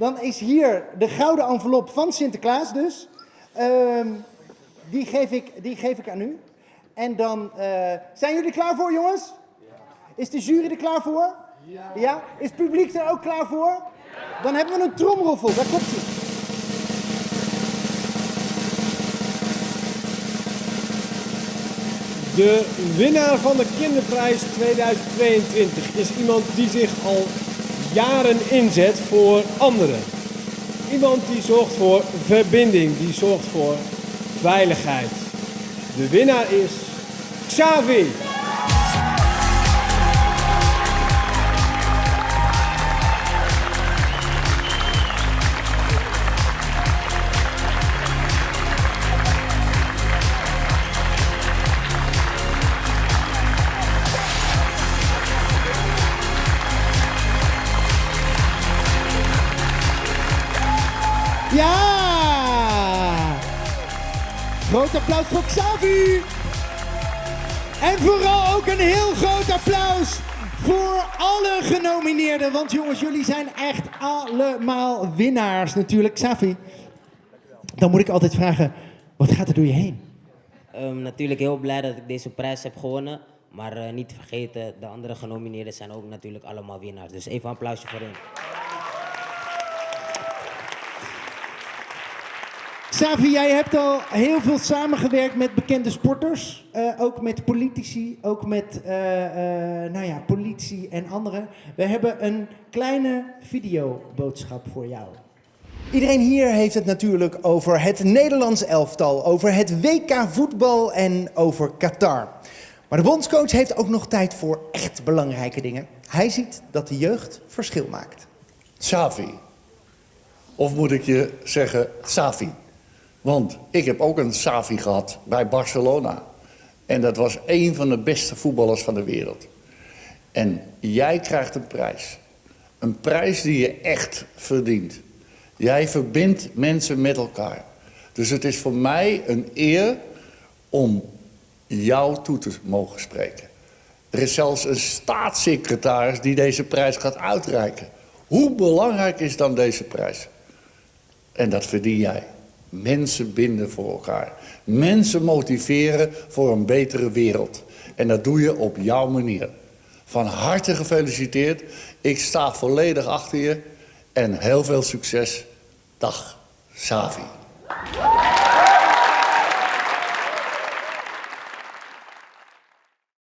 dan is hier de gouden envelop van Sinterklaas dus. Ehm, die, geef ik, die geef ik aan u. En dan, eh, zijn jullie klaar voor jongens? Is de jury er klaar voor? Ja. ja? Is het publiek er ook klaar voor? Dan hebben we een tromroffel, daar komt ie. De winnaar van de Kinderprijs 2022 is iemand die zich al jaren inzet voor anderen. Iemand die zorgt voor verbinding, die zorgt voor veiligheid. De winnaar is Xavi. Ja! Groot applaus voor Xavi! En vooral ook een heel groot applaus voor alle genomineerden. Want jongens, jullie zijn echt allemaal winnaars natuurlijk. Xavi, dan moet ik altijd vragen, wat gaat er door je heen? Um, natuurlijk heel blij dat ik deze prijs heb gewonnen. Maar uh, niet vergeten, de andere genomineerden zijn ook natuurlijk allemaal winnaars. Dus even een applausje voor hen. Savi, jij hebt al heel veel samengewerkt met bekende sporters. Uh, ook met politici, ook met uh, uh, nou ja, politie en anderen. We hebben een kleine videoboodschap voor jou. Iedereen hier heeft het natuurlijk over het Nederlands elftal, over het WK voetbal en over Qatar. Maar de bondscoach heeft ook nog tijd voor echt belangrijke dingen. Hij ziet dat de jeugd verschil maakt. Savi. Of moet ik je zeggen Safi? Want ik heb ook een Savi gehad bij Barcelona. En dat was een van de beste voetballers van de wereld. En jij krijgt een prijs. Een prijs die je echt verdient. Jij verbindt mensen met elkaar. Dus het is voor mij een eer om jou toe te mogen spreken. Er is zelfs een staatssecretaris die deze prijs gaat uitreiken. Hoe belangrijk is dan deze prijs? En dat verdien jij. Mensen binden voor elkaar. Mensen motiveren voor een betere wereld. En dat doe je op jouw manier. Van harte gefeliciteerd. Ik sta volledig achter je. En heel veel succes. Dag, Savi.